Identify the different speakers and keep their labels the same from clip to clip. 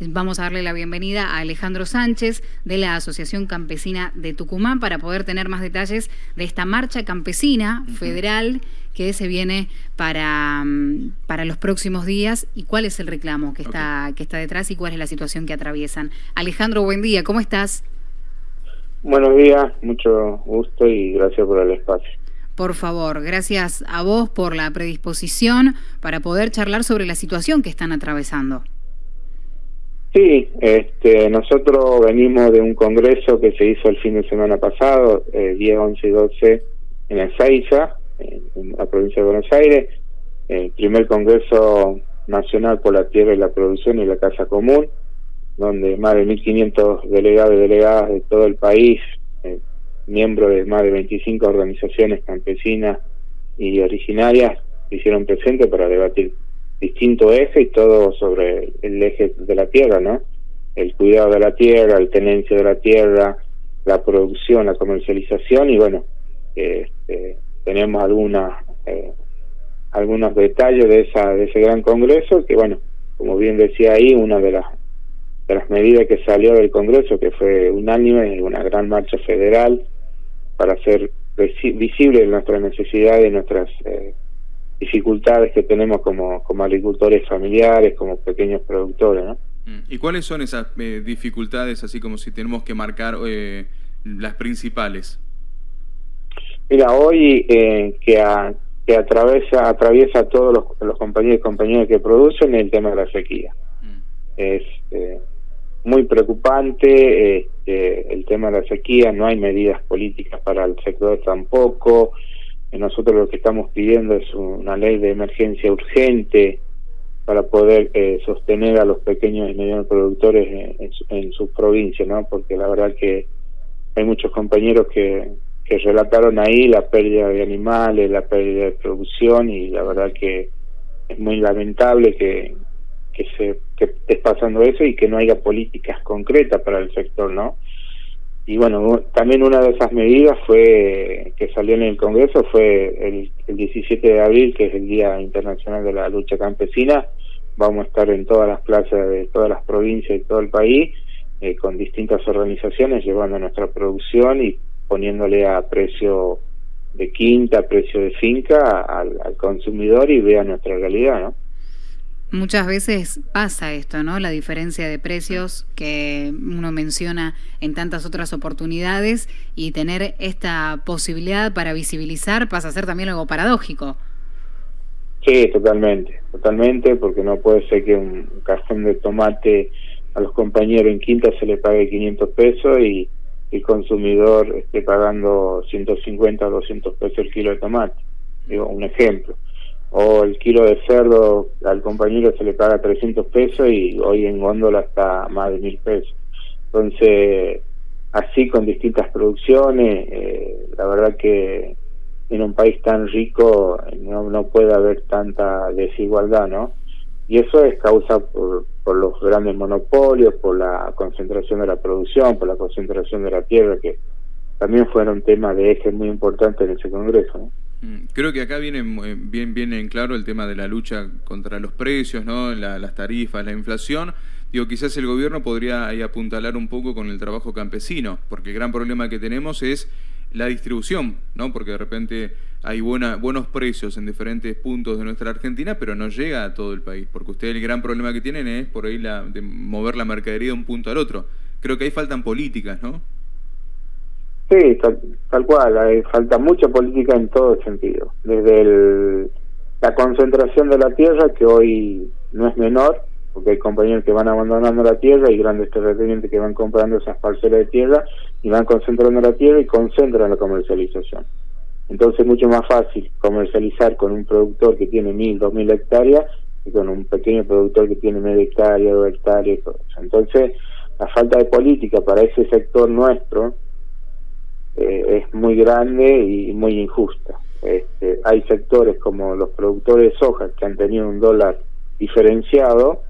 Speaker 1: Vamos a darle la bienvenida a Alejandro Sánchez de la Asociación Campesina de Tucumán para poder tener más detalles de esta marcha campesina federal que se viene para, mm, para los próximos días y cuál es el reclamo que está, que está detrás y cuál es la situación que atraviesan. Alejandro, buen día, ¿cómo estás?
Speaker 2: Buenos días, mucho gusto y gracias por el espacio.
Speaker 1: Por favor, gracias a vos por la predisposición para poder charlar sobre la situación que están atravesando.
Speaker 2: Sí, este, nosotros venimos de un congreso que se hizo el fin de semana pasado, eh, 10, 11 y 12, en Ezeiza, en la provincia de Buenos Aires, el primer congreso nacional por la tierra y la producción y la casa común, donde más de 1.500 delegados y delegadas de todo el país, eh, miembros de más de 25 organizaciones campesinas y originarias, se hicieron presentes para debatir distinto eje y todo sobre el eje de la tierra, ¿no? El cuidado de la tierra, el tenencia de la tierra, la producción, la comercialización y bueno, este, tenemos algunas eh, algunos detalles de esa de ese gran congreso que bueno, como bien decía ahí, una de las de las medidas que salió del congreso que fue unánime, una gran marcha federal para hacer visible nuestras necesidades, nuestras eh, dificultades que tenemos como, como agricultores familiares, como pequeños productores. ¿no?
Speaker 3: Mm. ¿Y cuáles son esas eh, dificultades, así como si tenemos que marcar eh, las principales?
Speaker 2: Mira, hoy eh, que, que atraviesa, atraviesa a todos los, los, compañeros y compañeras que producen el tema de la sequía. Mm. Es muy preocupante este, el tema de la sequía, no hay medidas políticas para el sector tampoco, nosotros lo que estamos pidiendo es una ley de emergencia urgente para poder eh, sostener a los pequeños y medianos productores en, sus provincias, ¿no? Porque la verdad que hay muchos compañeros que, que relataron ahí la pérdida de animales, la pérdida de producción y la verdad que es muy lamentable que, que se que esté pasando eso y que no haya políticas concretas para el sector, ¿no? Y bueno, también una de esas medidas fue que salió en el Congreso fue el, 17 de abril, que es el Día Internacional de la Lucha Campesina. Vamos a estar en todas las plazas de todas las provincias y todo el país eh, con distintas organizaciones llevando nuestra producción y poniéndole a precio de quinta, precio de finca al consumidor y vea nuestra realidad, ¿no?
Speaker 1: Muchas veces pasa esto, ¿no? La diferencia de precios que uno menciona en tantas otras oportunidades y tener esta posibilidad para visibilizar pasa a ser también algo paradójico.
Speaker 2: Sí, totalmente, totalmente, porque no puede ser que un cajón de tomate a los compañeros en quinta se le pague 500 pesos y el consumidor esté pagando 150 o 200 pesos el kilo de tomate. Digo, un ejemplo o el kilo de cerdo al compañero se le paga 300 pesos y hoy en góndola está más de mil pesos. Entonces, así con distintas producciones, eh, la verdad que en un país tan rico no, no puede haber tanta desigualdad, ¿no? Y eso es causa por, por los grandes monopolios, por la concentración de la producción, por la concentración de la tierra, que también fueron temas de eje muy importantes en ese Congreso, ¿no?
Speaker 3: Mm, creo que acá viene eh, bien, bien en claro el tema de la lucha contra los precios, ¿no? las tarifas, la inflación. Digo, quizás el gobierno podría apuntalar un poco con el trabajo campesino, porque el gran problema que tenemos es la distribución, ¿no? Porque de repente hay buena, buenos precios en diferentes puntos de nuestra Argentina, pero no llega a todo el país, porque ustedes el gran problema que tienen es por ahí la, de mover la mercadería de un punto al otro. Creo que ahí faltan políticas, ¿no?
Speaker 2: Sí, tal, cual, hay, falta mucha política en todo sentido, desde la concentración de la tierra, que hoy no es menor, porque hay compañeros que van abandonando la tierra y grandes terratenientes que van comprando esas parcelas de tierra y van concentrando la tierra y concentran la comercialización. Entonces es mucho más fácil comercializar con un productor que tiene mil, dos mil hectáreas que con un pequeño productor que tiene media hectárea, dos hectáreas. Entonces la falta de política para ese sector nuestro, eh, es muy grande y muy injusta. Este, hay sectores como los productores de soja que han tenido un dólar diferenciado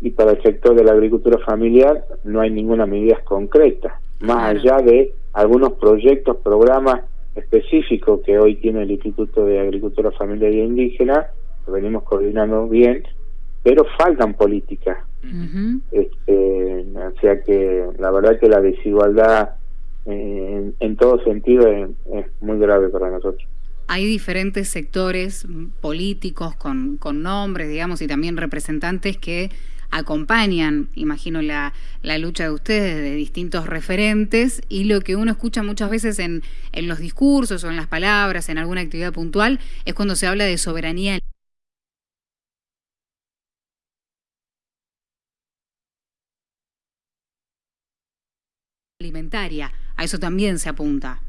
Speaker 2: y para el sector de la agricultura familiar no hay ninguna medida concreta, más allá de algunos proyectos, programas específicos que hoy tiene el Instituto de Agricultura Familiar y Indígena, que venimos coordinando bien, pero faltan políticas. este, o sea que la verdad que la desigualdad eh, en, todo sentido es, muy grave para nosotros.
Speaker 1: Hay diferentes sectores políticos con, con nombres, digamos, y también representantes que acompañan, imagino, la, la, lucha de ustedes, de distintos referentes, y lo que uno escucha muchas veces en, en los discursos o en las palabras, en alguna actividad puntual, es cuando se habla de soberanía alimentaria. A eso también se apunta.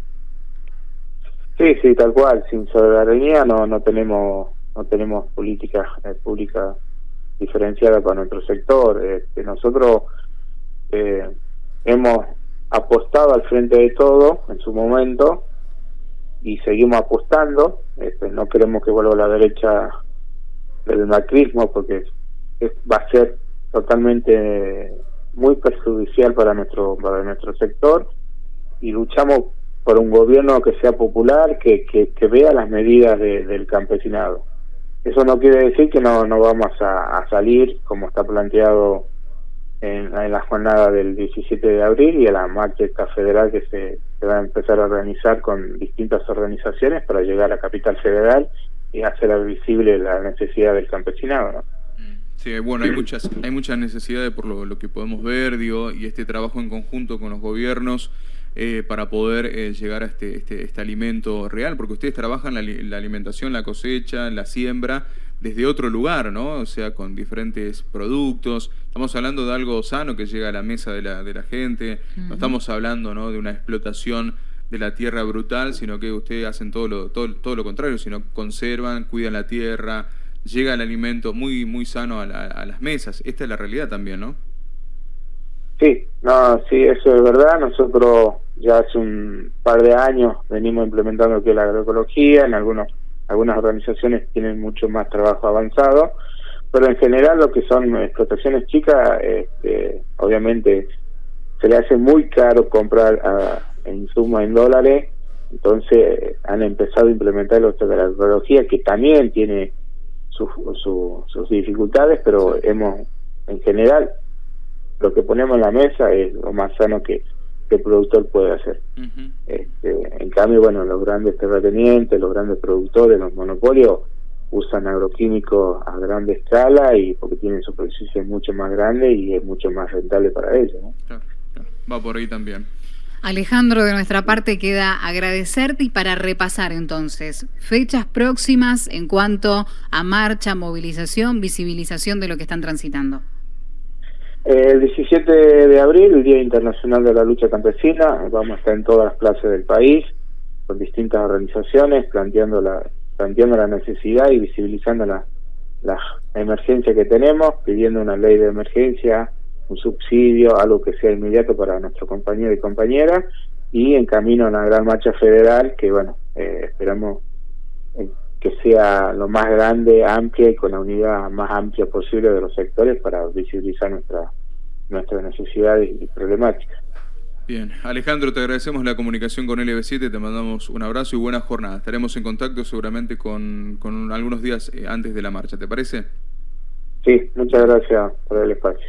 Speaker 2: Sí, sí, tal cual. Sin soberanía no no tenemos no tenemos políticas eh, públicas diferenciadas para nuestro sector. Este, nosotros eh, hemos apostado al frente de todo en su momento y seguimos apostando. Este, no queremos que vuelva a la derecha del macrismo porque va a ser totalmente muy perjudicial para nuestro para nuestro sector y luchamos por un gobierno que sea popular, que, que, vea las medidas del campesinado. Eso no quiere decir que no, no vamos a, salir, como está planteado en, en, la jornada del 17 de abril y a la marcha federal que se, se, va a empezar a organizar con distintas organizaciones para llegar a Capital Federal y hacer visible la necesidad del campesinado. ¿no?
Speaker 3: Sí, bueno, hay muchas, hay muchas necesidades por lo, que podemos ver, digo, y este trabajo en conjunto con los gobiernos eh, para poder eh, llegar a este, este, este, alimento real, porque ustedes trabajan la, la, alimentación, la cosecha, la siembra desde otro lugar, ¿no? O sea, con diferentes productos. Estamos hablando de algo sano que llega a la mesa de la, de la gente. No estamos hablando, ¿no? De una explotación de la tierra brutal, sino que ustedes hacen todo lo, todo, todo lo contrario, sino conservan, cuidan la tierra, llega el alimento muy muy sano a, las mesas. Esta es la realidad también, ¿no?
Speaker 2: Sí, no, sí, eso es verdad. Nosotros ya hace un par de años venimos implementando que la agroecología, en algunos algunas organizaciones tienen mucho más trabajo avanzado, pero en general lo que son explotaciones chicas, este, obviamente se le hace muy caro comprar a, insumos en dólares, entonces han empezado a implementar lo de la agroecología, que también tiene sus dificultades, pero hemos, en general, lo que ponemos en la mesa es lo más sano que, el productor puede hacer. este, en cambio, bueno, los grandes terratenientes, los grandes productores, los monopolios, usan agroquímicos a grande escala y porque tienen superficie mucho más grande y es mucho más rentable para ellos.
Speaker 3: Va por ahí también.
Speaker 1: Alejandro, de nuestra parte queda agradecerte y para repasar entonces fechas próximas en cuanto a marcha, movilización, visibilización de lo que están transitando.
Speaker 2: El 17 de abril, el Día Internacional de la Lucha Campesina, vamos a estar en todas las plazas del país con distintas organizaciones planteando la planteando la necesidad y visibilizando la, la emergencia que tenemos, pidiendo una ley de emergencia un subsidio, algo que sea inmediato para nuestro compañero y compañera, y en camino a una gran marcha federal que, bueno, eh, esperamos eh, que sea lo más grande, amplia y con la unidad más amplia posible de los sectores para visibilizar nuestra, nuestras necesidades y problemáticas.
Speaker 3: Bien, Alejandro, te agradecemos la comunicación con LB7, te mandamos un abrazo y buena jornada. Estaremos en contacto seguramente con, con algunos días eh, antes de la marcha, ¿te parece?
Speaker 2: Sí, muchas gracias por el espacio.